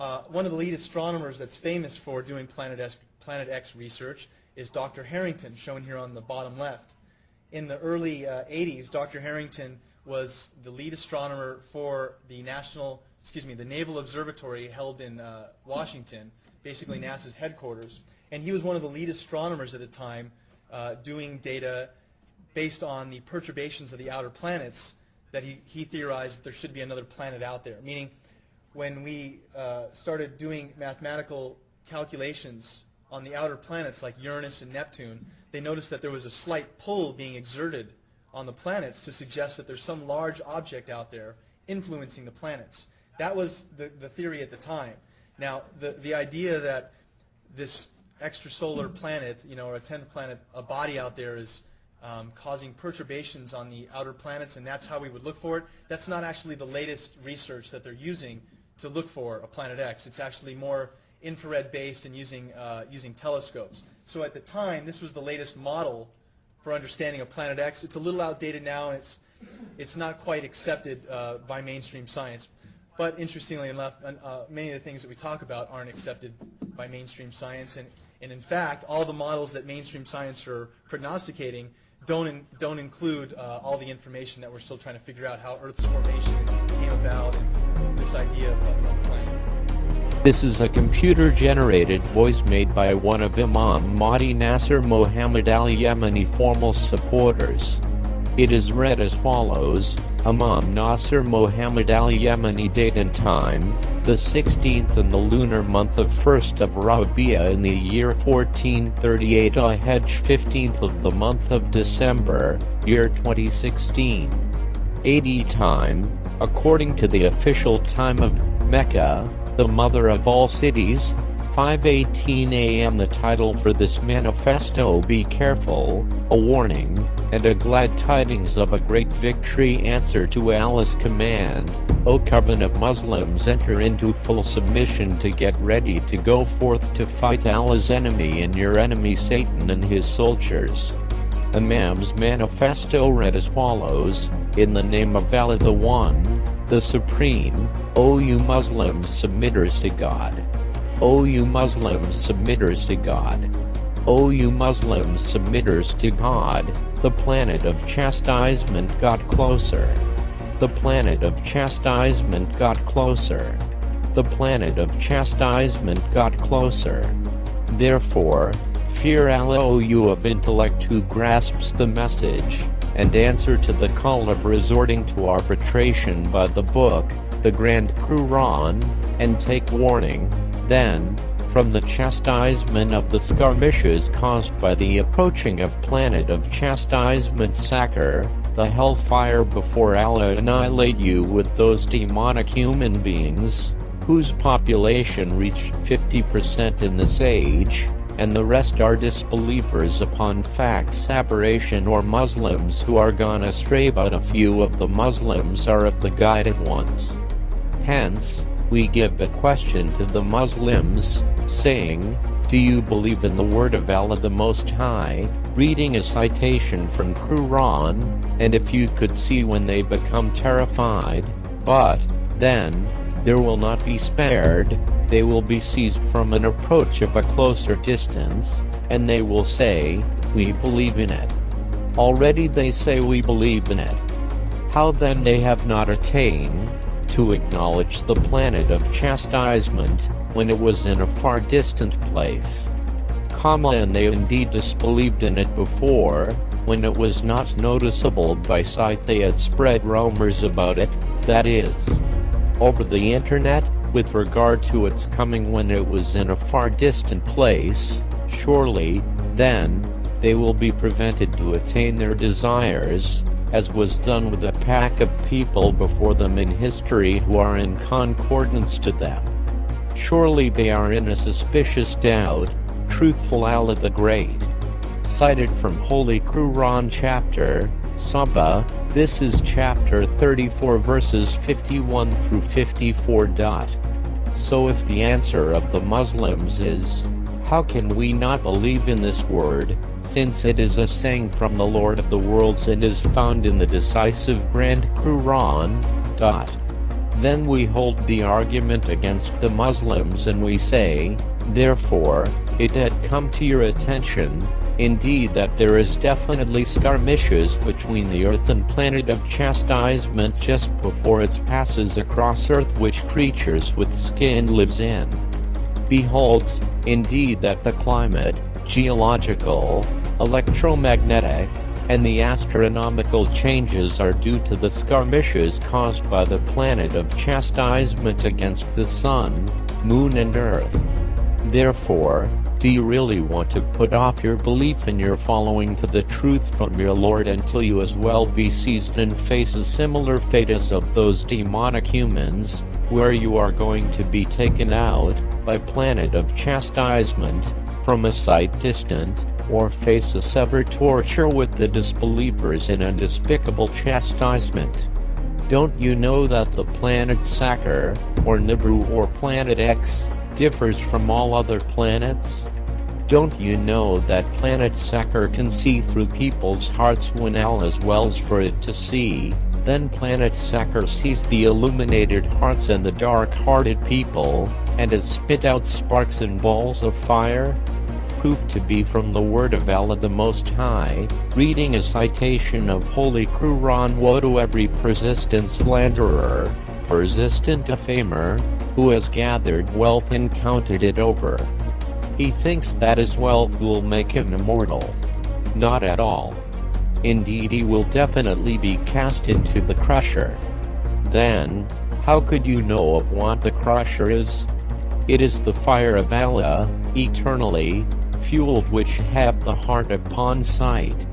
Uh, one of the lead astronomers that's famous for doing Planet X, Planet X research is Dr. Harrington, shown here on the bottom left. In the early uh, 80s, Dr. Harrington was the lead astronomer for the national, excuse me, the Naval Observatory held in uh, Washington, basically NASA's headquarters. And he was one of the lead astronomers at the time uh, doing data based on the perturbations of the outer planets that he, he theorized that there should be another planet out there. Meaning, when we uh, started doing mathematical calculations on the outer planets like Uranus and Neptune, they noticed that there was a slight pull being exerted on the planets to suggest that there's some large object out there influencing the planets. That was the, the theory at the time. Now, the, the idea that this extrasolar planet, you know, or a 10th planet, a body out there is um, causing perturbations on the outer planets, and that's how we would look for it. That's not actually the latest research that they're using to look for a planet X. It's actually more infrared based and using, uh, using telescopes. So at the time, this was the latest model for understanding of planet X. It's a little outdated now, and it's, it's not quite accepted uh, by mainstream science. But interestingly enough, uh, many of the things that we talk about aren't accepted by mainstream science. And, and in fact, all the models that mainstream science are prognosticating don't, in, don't include uh, all the information that we're still trying to figure out how Earth's formation came about and this idea of another planet. This is a computer-generated voice made by one of Imam Mahdi Nasser Mohammed al-Yemeni formal supporters. It is read as follows, Imam Nasser Mohammed al-Yemeni date and time, the 16th in the lunar month of 1st of Rabi'a in the year 1438 I Hajj 15th of the month of December, year 2016. AD time, according to the official time of Mecca, the mother of all cities, 5.18 a.m. The title for this manifesto Be Careful, a warning, and a glad tidings of a great victory answer to Allah's command, O covenant Muslims enter into full submission to get ready to go forth to fight Allah's enemy and your enemy Satan and his soldiers. Imam's manifesto read as follows, In the name of Allah the One, the Supreme, O you Muslims submitters to God. O you Muslims submitters to God. O you Muslims submitters to God, the planet of chastisement got closer. The planet of chastisement got closer. The planet of chastisement got closer. Therefore, fear Allah O you of intellect who grasps the message, and answer to the call of resorting to arbitration by the book, the Grand Quran, and take warning, then, from the chastisement of the skirmishes caused by the approaching of planet of chastisement Sakar, the hellfire before Allah annihilate you with those demonic human beings, whose population reached 50% in this age, and the rest are disbelievers upon facts aberration or Muslims who are gone astray but a few of the Muslims are of the guided ones. Hence, we give a question to the Muslims, saying, Do you believe in the word of Allah the Most High? Reading a citation from Quran, and if you could see when they become terrified, but, then, there will not be spared, they will be seized from an approach of a closer distance, and they will say, We believe in it. Already they say we believe in it. How then they have not attained, to acknowledge the planet of chastisement, when it was in a far distant place. Comma and they indeed disbelieved in it before, when it was not noticeable by sight they had spread rumors about it, that is, over the internet, with regard to its coming when it was in a far distant place, surely, then, they will be prevented to attain their desires, as was done with a pack of people before them in history who are in concordance to them. Surely they are in a suspicious doubt, truthful Allah the Great. Cited from Holy Quran chapter, Saba, this is chapter 34 verses 51 through 54. So if the answer of the Muslims is, how can we not believe in this word, since it is a saying from the Lord of the worlds and is found in the decisive Grand Quran. Then we hold the argument against the Muslims and we say, therefore, it had come to your attention, indeed that there is definitely skirmishes between the earth and planet of chastisement just before it passes across earth which creatures with skin lives in. Beholds, indeed that the climate, geological, electromagnetic, and the astronomical changes are due to the skirmishes caused by the planet of chastisement against the sun, moon and earth. Therefore, do you really want to put off your belief in your following to the truth from your Lord until you as well be seized and face a similar fate as of those demonic humans, where you are going to be taken out, by planet of chastisement, from a sight distant, or face a severe torture with the disbelievers in a despicable chastisement. Don't you know that the planet Sakar, or Nibiru or Planet X, differs from all other planets? Don't you know that planet Sakar can see through people's hearts when Allah wills for it to see? Then planet Sakar sees the illuminated hearts and the dark-hearted people, and it spit out sparks and balls of fire? proved to be from the word of Allah the Most High, reading a citation of Holy Quran Woe to every persistent slanderer, persistent defamer, who has gathered wealth and counted it over. He thinks that his wealth will make him immortal. Not at all. Indeed he will definitely be cast into the crusher. Then, how could you know of what the crusher is? It is the fire of Allah, eternally, fueled which have the heart upon sight.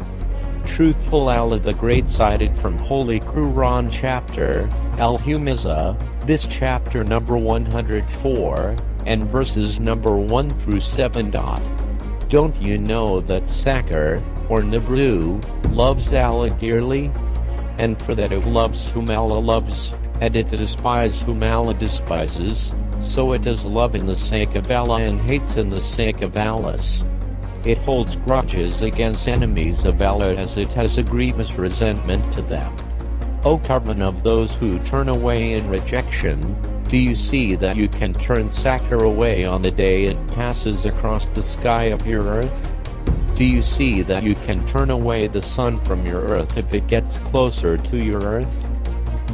Truthful Allah the Great cited from Holy Quran chapter, Al-Humaza, this chapter number 104, and verses number 1 through 7. Don't you know that Sakar, or Nibiru, loves Allah dearly? And for that it loves whom Allah loves, and it despises whom Allah despises, so it does love in the sake of Allah and hates in the sake of Allah's. It holds grudges against enemies of Allah as it has a grievous resentment to them. O carbon of those who turn away in rejection, do you see that you can turn Sakar away on the day it passes across the sky of your earth? Do you see that you can turn away the sun from your earth if it gets closer to your earth?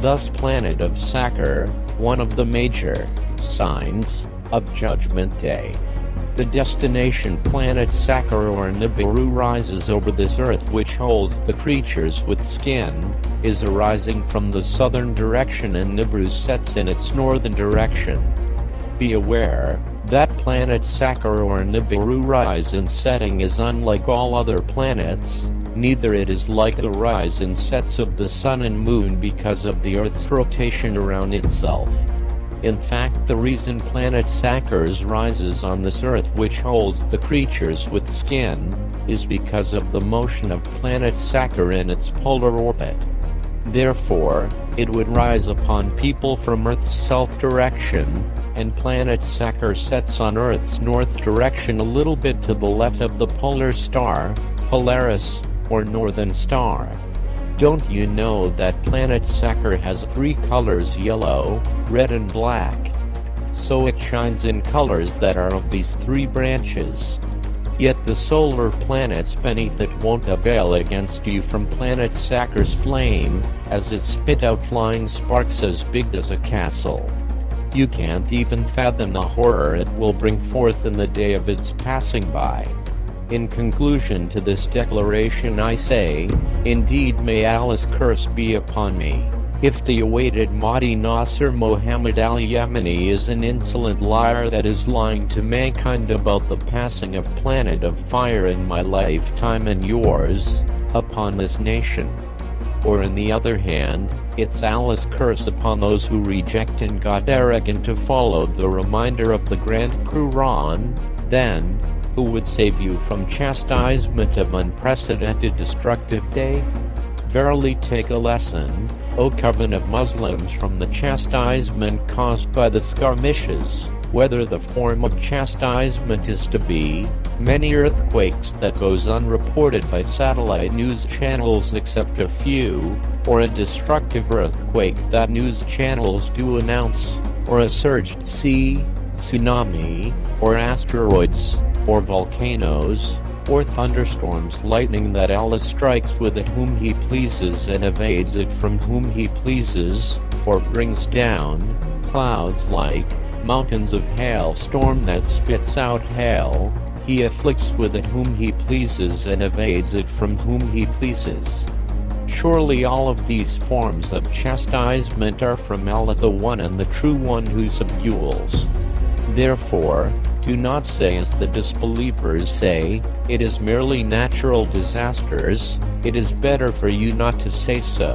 Thus planet of Sakar, one of the major signs of Judgment Day. The destination planet Sakar or Nibiru rises over this earth which holds the creatures with skin, is arising from the southern direction and Nibiru sets in its northern direction. Be aware, that planet Sakar or Nibiru rise and setting is unlike all other planets, neither it is like the rise and sets of the sun and moon because of the earth's rotation around itself. In fact the reason planet Sakars rises on this earth which holds the creatures with skin, is because of the motion of planet Sakar in its polar orbit. Therefore, it would rise upon people from Earth's south direction, and planet Sakar sets on Earth's north direction a little bit to the left of the polar star, Polaris, or northern star. Don't you know that planet Sakar has three colors yellow, red and black? So it shines in colors that are of these three branches. Yet the solar planets beneath it won't avail against you from planet Sakar's flame, as it spit out flying sparks as big as a castle. You can't even fathom the horror it will bring forth in the day of its passing by. In conclusion to this declaration I say, indeed may Allah's curse be upon me. If the awaited Mahdi Nasser Muhammad al-Yemeni is an insolent liar that is lying to mankind about the passing of planet of fire in my lifetime and yours, upon this nation. Or in the other hand, it's Allah's curse upon those who reject and got arrogant to follow the reminder of the Grand Quran, then, who would save you from chastisement of unprecedented destructive day? Verily take a lesson, O covenant of Muslims from the chastisement caused by the skirmishes, whether the form of chastisement is to be, many earthquakes that goes unreported by satellite news channels except a few, or a destructive earthquake that news channels do announce, or a surged sea, tsunami, or asteroids, or volcanoes, or thunderstorms lightning that Allah strikes with it whom he pleases and evades it from whom he pleases, or brings down, clouds like, mountains of hail storm that spits out hail, he afflicts with it whom he pleases and evades it from whom he pleases. Surely all of these forms of chastisement are from Allah the One and the True One who subdues. Therefore, do not say as the disbelievers say, it is merely natural disasters, it is better for you not to say so.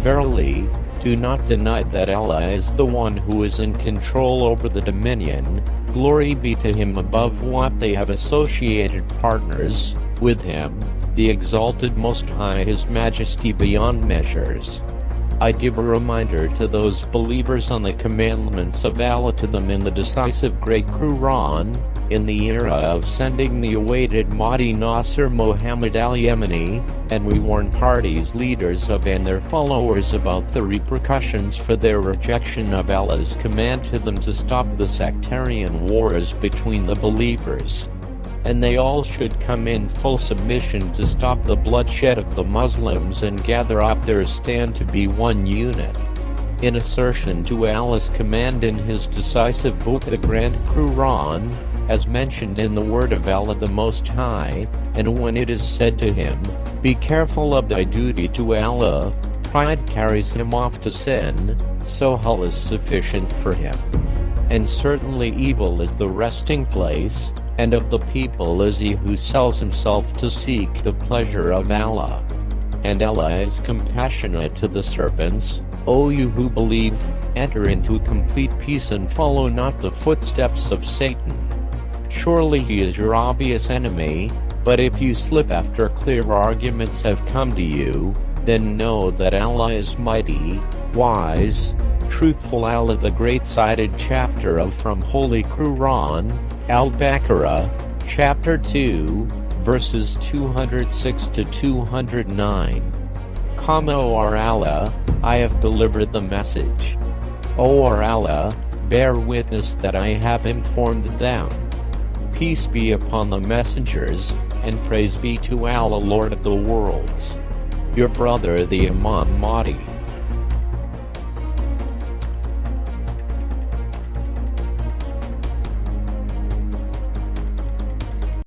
Verily, do not deny that Allah is the one who is in control over the dominion, glory be to him above what they have associated partners with him, the exalted most high his majesty beyond measures. I give a reminder to those believers on the commandments of Allah to them in the decisive great Quran, in the era of sending the awaited Mahdi Nasser Muhammad al-Yemeni, and we warn parties leaders of and their followers about the repercussions for their rejection of Allah's command to them to stop the sectarian wars between the believers and they all should come in full submission to stop the bloodshed of the Muslims and gather up their stand to be one unit. In assertion to Allah's command in his decisive book the Grand Quran, as mentioned in the word of Allah the Most High, and when it is said to him, Be careful of thy duty to Allah, pride carries him off to sin, so hell is sufficient for him. And certainly evil is the resting place, and of the people is he who sells himself to seek the pleasure of Allah. And Allah is compassionate to the serpents, O you who believe, enter into complete peace and follow not the footsteps of Satan. Surely he is your obvious enemy, but if you slip after clear arguments have come to you, then know that Allah is mighty, wise, truthful Allah the great cited chapter of from Holy Quran, Al-Baqarah, chapter 2, verses 206 to 209. Come O our Allah, I have delivered the message. O our Allah, bear witness that I have informed them. Peace be upon the messengers, and praise be to Allah Lord of the worlds. Your brother the Imam Mahdi.